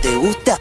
¿Te gusta?